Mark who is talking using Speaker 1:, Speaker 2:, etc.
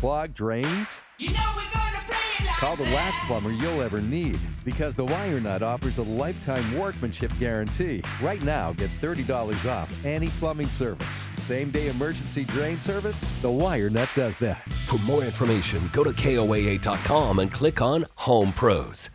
Speaker 1: clogged drains?
Speaker 2: You know like
Speaker 1: Call the last plumber you'll ever need because the Wire Nut offers a lifetime workmanship guarantee. Right now, get $30 off any plumbing service. Same day emergency drain service? The Wire Nut does that.
Speaker 3: For more information, go to KOAA.com and click on Home Pros.